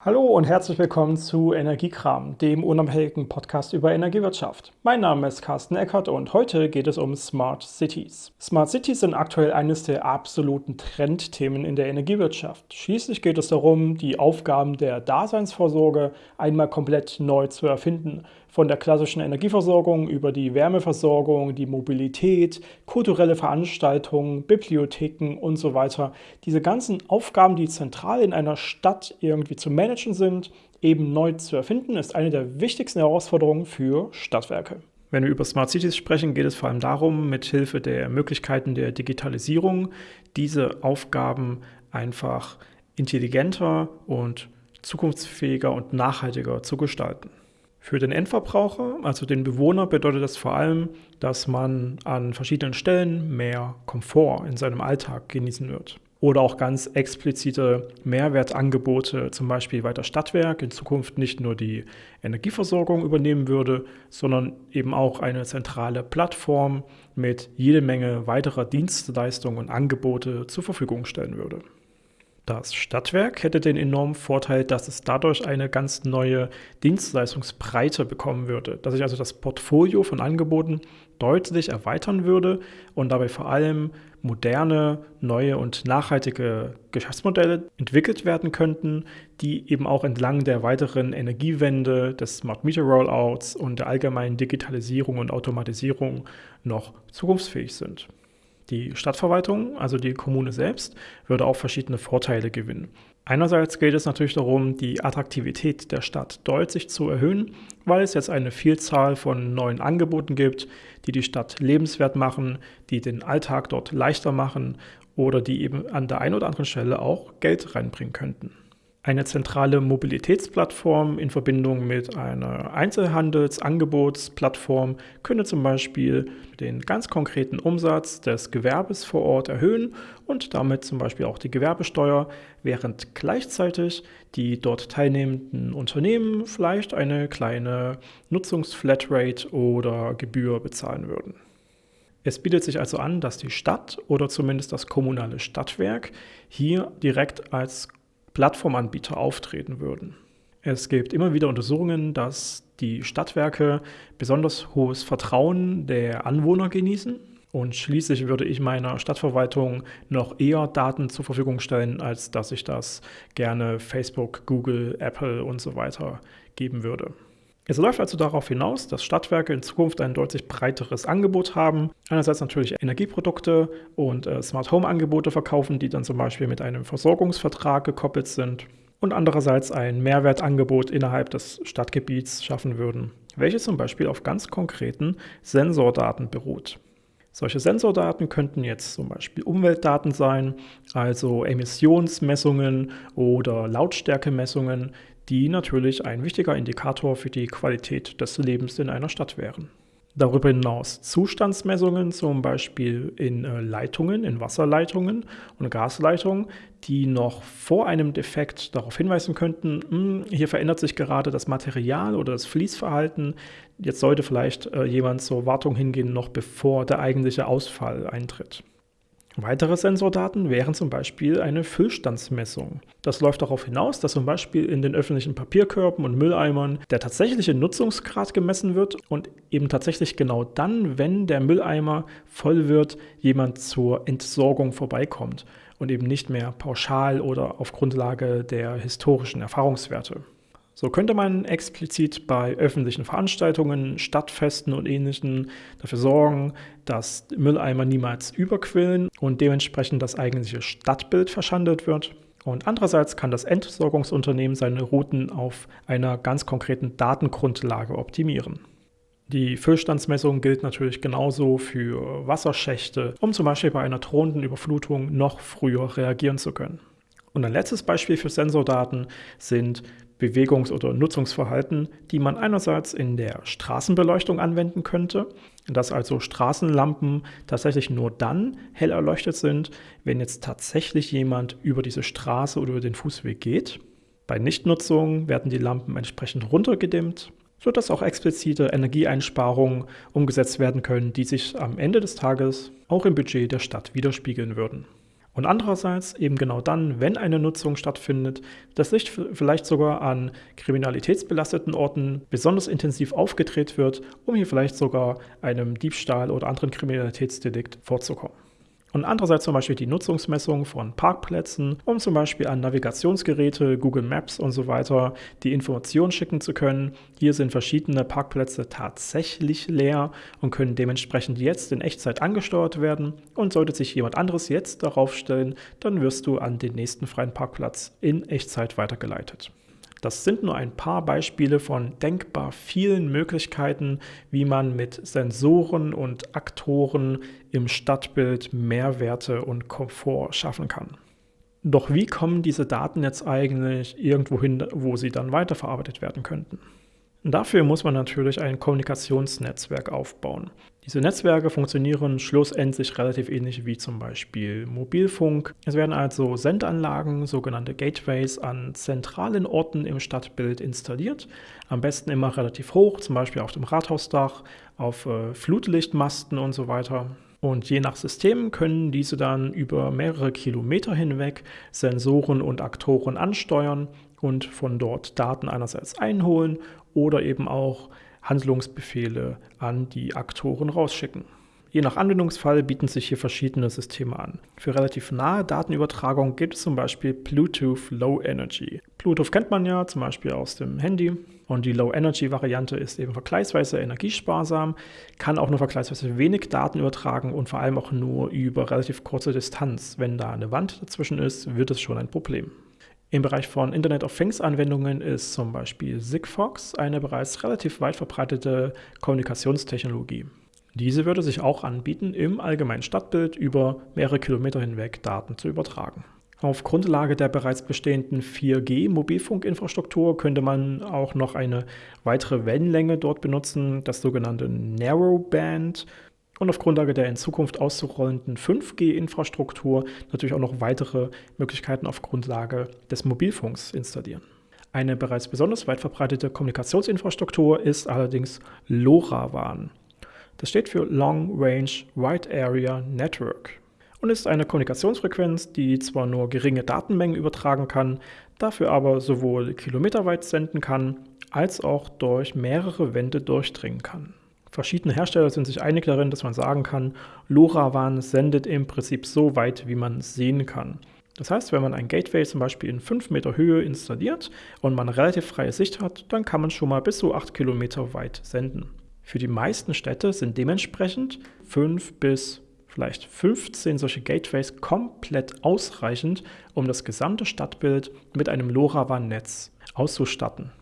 Hallo und herzlich willkommen zu Energiekram, dem unabhängigen Podcast über Energiewirtschaft. Mein Name ist Carsten Eckert und heute geht es um Smart Cities. Smart Cities sind aktuell eines der absoluten Trendthemen in der Energiewirtschaft. Schließlich geht es darum, die Aufgaben der Daseinsvorsorge einmal komplett neu zu erfinden von der klassischen Energieversorgung über die Wärmeversorgung, die Mobilität, kulturelle Veranstaltungen, Bibliotheken und so weiter. Diese ganzen Aufgaben, die zentral in einer Stadt irgendwie zu managen sind, eben neu zu erfinden, ist eine der wichtigsten Herausforderungen für Stadtwerke. Wenn wir über Smart Cities sprechen, geht es vor allem darum, mithilfe der Möglichkeiten der Digitalisierung diese Aufgaben einfach intelligenter und zukunftsfähiger und nachhaltiger zu gestalten. Für den Endverbraucher, also den Bewohner, bedeutet das vor allem, dass man an verschiedenen Stellen mehr Komfort in seinem Alltag genießen wird. Oder auch ganz explizite Mehrwertangebote, zum Beispiel weil das Stadtwerk in Zukunft nicht nur die Energieversorgung übernehmen würde, sondern eben auch eine zentrale Plattform mit jede Menge weiterer Dienstleistungen und Angebote zur Verfügung stellen würde. Das Stadtwerk hätte den enormen Vorteil, dass es dadurch eine ganz neue Dienstleistungsbreite bekommen würde, dass sich also das Portfolio von Angeboten deutlich erweitern würde und dabei vor allem moderne, neue und nachhaltige Geschäftsmodelle entwickelt werden könnten, die eben auch entlang der weiteren Energiewende, des Smart Meter Rollouts und der allgemeinen Digitalisierung und Automatisierung noch zukunftsfähig sind. Die Stadtverwaltung, also die Kommune selbst, würde auch verschiedene Vorteile gewinnen. Einerseits geht es natürlich darum, die Attraktivität der Stadt deutlich zu erhöhen, weil es jetzt eine Vielzahl von neuen Angeboten gibt, die die Stadt lebenswert machen, die den Alltag dort leichter machen oder die eben an der einen oder anderen Stelle auch Geld reinbringen könnten. Eine zentrale Mobilitätsplattform in Verbindung mit einer Einzelhandelsangebotsplattform könnte zum Beispiel den ganz konkreten Umsatz des Gewerbes vor Ort erhöhen und damit zum Beispiel auch die Gewerbesteuer, während gleichzeitig die dort teilnehmenden Unternehmen vielleicht eine kleine Nutzungsflatrate oder Gebühr bezahlen würden. Es bietet sich also an, dass die Stadt oder zumindest das kommunale Stadtwerk hier direkt als Plattformanbieter auftreten würden. Es gibt immer wieder Untersuchungen, dass die Stadtwerke besonders hohes Vertrauen der Anwohner genießen. Und schließlich würde ich meiner Stadtverwaltung noch eher Daten zur Verfügung stellen, als dass ich das gerne Facebook, Google, Apple und so weiter geben würde. Es läuft also darauf hinaus, dass Stadtwerke in Zukunft ein deutlich breiteres Angebot haben. Einerseits natürlich Energieprodukte und äh, Smart Home Angebote verkaufen, die dann zum Beispiel mit einem Versorgungsvertrag gekoppelt sind. Und andererseits ein Mehrwertangebot innerhalb des Stadtgebiets schaffen würden, welches zum Beispiel auf ganz konkreten Sensordaten beruht. Solche Sensordaten könnten jetzt zum Beispiel Umweltdaten sein, also Emissionsmessungen oder Lautstärkemessungen, die natürlich ein wichtiger Indikator für die Qualität des Lebens in einer Stadt wären. Darüber hinaus Zustandsmessungen, zum Beispiel in äh, Leitungen, in Wasserleitungen und Gasleitungen, die noch vor einem Defekt darauf hinweisen könnten, hm, hier verändert sich gerade das Material oder das Fließverhalten. Jetzt sollte vielleicht äh, jemand zur Wartung hingehen, noch bevor der eigentliche Ausfall eintritt. Weitere Sensordaten wären zum Beispiel eine Füllstandsmessung. Das läuft darauf hinaus, dass zum Beispiel in den öffentlichen Papierkörben und Mülleimern der tatsächliche Nutzungsgrad gemessen wird und eben tatsächlich genau dann, wenn der Mülleimer voll wird, jemand zur Entsorgung vorbeikommt und eben nicht mehr pauschal oder auf Grundlage der historischen Erfahrungswerte. So könnte man explizit bei öffentlichen Veranstaltungen, Stadtfesten und ähnlichen dafür sorgen, dass Mülleimer niemals überquillen und dementsprechend das eigentliche Stadtbild verschandelt wird. Und andererseits kann das Entsorgungsunternehmen seine Routen auf einer ganz konkreten Datengrundlage optimieren. Die Füllstandsmessung gilt natürlich genauso für Wasserschächte, um zum Beispiel bei einer drohenden Überflutung noch früher reagieren zu können. Und ein letztes Beispiel für Sensordaten sind Bewegungs- oder Nutzungsverhalten, die man einerseits in der Straßenbeleuchtung anwenden könnte, dass also Straßenlampen tatsächlich nur dann hell erleuchtet sind, wenn jetzt tatsächlich jemand über diese Straße oder über den Fußweg geht. Bei Nichtnutzung werden die Lampen entsprechend runtergedimmt, sodass auch explizite Energieeinsparungen umgesetzt werden können, die sich am Ende des Tages auch im Budget der Stadt widerspiegeln würden. Und andererseits eben genau dann, wenn eine Nutzung stattfindet, das Licht vielleicht sogar an kriminalitätsbelasteten Orten besonders intensiv aufgedreht wird, um hier vielleicht sogar einem Diebstahl oder anderen Kriminalitätsdelikt vorzukommen. Und andererseits zum Beispiel die Nutzungsmessung von Parkplätzen, um zum Beispiel an Navigationsgeräte, Google Maps und so weiter die Informationen schicken zu können. Hier sind verschiedene Parkplätze tatsächlich leer und können dementsprechend jetzt in Echtzeit angesteuert werden. Und sollte sich jemand anderes jetzt darauf stellen, dann wirst du an den nächsten freien Parkplatz in Echtzeit weitergeleitet. Das sind nur ein paar Beispiele von denkbar vielen Möglichkeiten, wie man mit Sensoren und Aktoren im Stadtbild Mehrwerte und Komfort schaffen kann. Doch wie kommen diese Daten jetzt eigentlich irgendwo hin, wo sie dann weiterverarbeitet werden könnten? Dafür muss man natürlich ein Kommunikationsnetzwerk aufbauen. Diese Netzwerke funktionieren schlussendlich relativ ähnlich wie zum Beispiel Mobilfunk. Es werden also Sendanlagen, sogenannte Gateways, an zentralen Orten im Stadtbild installiert. Am besten immer relativ hoch, zum Beispiel auf dem Rathausdach, auf äh, Flutlichtmasten und so weiter. Und je nach System können diese dann über mehrere Kilometer hinweg Sensoren und Aktoren ansteuern und von dort Daten einerseits einholen oder eben auch Handlungsbefehle an die Aktoren rausschicken. Je nach Anwendungsfall bieten sich hier verschiedene Systeme an. Für relativ nahe Datenübertragung gibt es zum Beispiel Bluetooth Low Energy. Bluetooth kennt man ja zum Beispiel aus dem Handy und die Low Energy Variante ist eben vergleichsweise energiesparsam, kann auch nur vergleichsweise wenig Daten übertragen und vor allem auch nur über relativ kurze Distanz. Wenn da eine Wand dazwischen ist, wird es schon ein Problem. Im Bereich von Internet of Things Anwendungen ist zum Beispiel Sigfox eine bereits relativ weit verbreitete Kommunikationstechnologie. Diese würde sich auch anbieten, im allgemeinen Stadtbild über mehrere Kilometer hinweg Daten zu übertragen. Auf Grundlage der bereits bestehenden 4G-Mobilfunkinfrastruktur könnte man auch noch eine weitere Wellenlänge dort benutzen, das sogenannte Narrowband und auf Grundlage der in Zukunft auszurollenden 5G-Infrastruktur natürlich auch noch weitere Möglichkeiten auf Grundlage des Mobilfunks installieren. Eine bereits besonders weit verbreitete Kommunikationsinfrastruktur ist allerdings LoRaWAN. Das steht für Long Range Wide Area Network und ist eine Kommunikationsfrequenz, die zwar nur geringe Datenmengen übertragen kann, dafür aber sowohl kilometerweit senden kann, als auch durch mehrere Wände durchdringen kann. Verschiedene Hersteller sind sich einig darin, dass man sagen kann, LoRaWAN sendet im Prinzip so weit, wie man sehen kann. Das heißt, wenn man ein Gateway zum Beispiel in 5 Meter Höhe installiert und man relativ freie Sicht hat, dann kann man schon mal bis zu 8 Kilometer weit senden. Für die meisten Städte sind dementsprechend 5 bis vielleicht 15 solche Gateways komplett ausreichend, um das gesamte Stadtbild mit einem LoRaWAN-Netz auszustatten.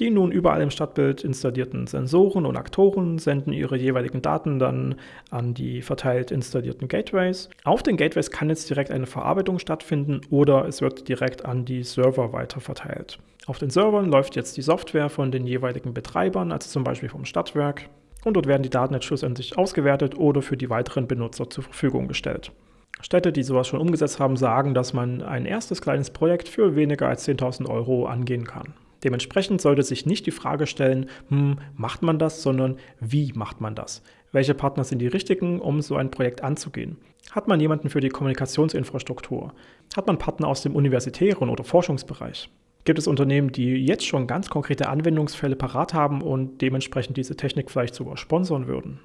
Die nun überall im Stadtbild installierten Sensoren und Aktoren senden ihre jeweiligen Daten dann an die verteilt installierten Gateways. Auf den Gateways kann jetzt direkt eine Verarbeitung stattfinden oder es wird direkt an die Server weiterverteilt. Auf den Servern läuft jetzt die Software von den jeweiligen Betreibern, also zum Beispiel vom Stadtwerk, und dort werden die Daten jetzt schlussendlich ausgewertet oder für die weiteren Benutzer zur Verfügung gestellt. Städte, die sowas schon umgesetzt haben, sagen, dass man ein erstes kleines Projekt für weniger als 10.000 Euro angehen kann. Dementsprechend sollte sich nicht die Frage stellen, hm, macht man das, sondern wie macht man das? Welche Partner sind die richtigen, um so ein Projekt anzugehen? Hat man jemanden für die Kommunikationsinfrastruktur? Hat man Partner aus dem universitären oder Forschungsbereich? Gibt es Unternehmen, die jetzt schon ganz konkrete Anwendungsfälle parat haben und dementsprechend diese Technik vielleicht sogar sponsern würden?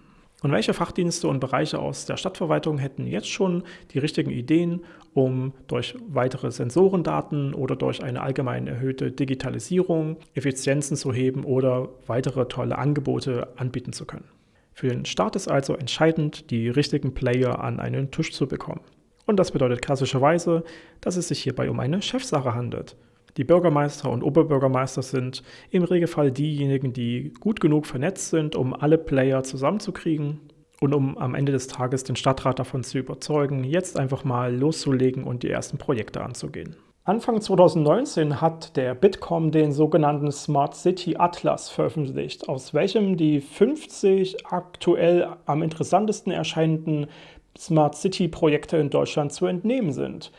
Und welche Fachdienste und Bereiche aus der Stadtverwaltung hätten jetzt schon die richtigen Ideen, um durch weitere Sensorendaten oder durch eine allgemein erhöhte Digitalisierung Effizienzen zu heben oder weitere tolle Angebote anbieten zu können? Für den Start ist also entscheidend, die richtigen Player an einen Tisch zu bekommen. Und das bedeutet klassischerweise, dass es sich hierbei um eine Chefsache handelt. Die Bürgermeister und Oberbürgermeister sind im Regelfall diejenigen, die gut genug vernetzt sind, um alle Player zusammenzukriegen und um am Ende des Tages den Stadtrat davon zu überzeugen, jetzt einfach mal loszulegen und die ersten Projekte anzugehen. Anfang 2019 hat der Bitkom den sogenannten Smart City Atlas veröffentlicht, aus welchem die 50 aktuell am interessantesten erscheinenden Smart City Projekte in Deutschland zu entnehmen sind.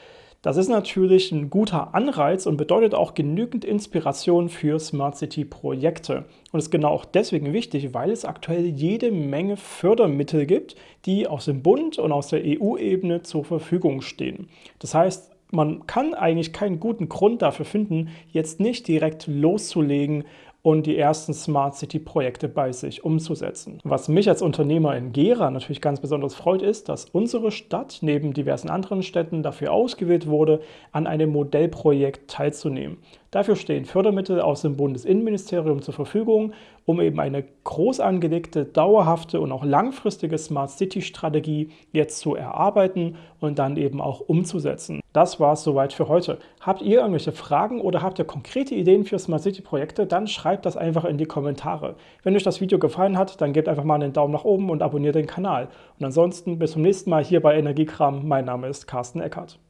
Das ist natürlich ein guter Anreiz und bedeutet auch genügend Inspiration für Smart City-Projekte. Und ist genau auch deswegen wichtig, weil es aktuell jede Menge Fördermittel gibt, die aus dem Bund und aus der EU-Ebene zur Verfügung stehen. Das heißt, man kann eigentlich keinen guten Grund dafür finden, jetzt nicht direkt loszulegen und die ersten Smart City Projekte bei sich umzusetzen. Was mich als Unternehmer in Gera natürlich ganz besonders freut, ist, dass unsere Stadt neben diversen anderen Städten dafür ausgewählt wurde, an einem Modellprojekt teilzunehmen. Dafür stehen Fördermittel aus dem Bundesinnenministerium zur Verfügung, um eben eine groß angelegte, dauerhafte und auch langfristige Smart City Strategie jetzt zu erarbeiten und dann eben auch umzusetzen. Das war es soweit für heute. Habt ihr irgendwelche Fragen oder habt ihr konkrete Ideen für Smart City Projekte, dann schreibt das einfach in die Kommentare. Wenn euch das Video gefallen hat, dann gebt einfach mal einen Daumen nach oben und abonniert den Kanal. Und ansonsten bis zum nächsten Mal hier bei Energiekram. Mein Name ist Carsten Eckert.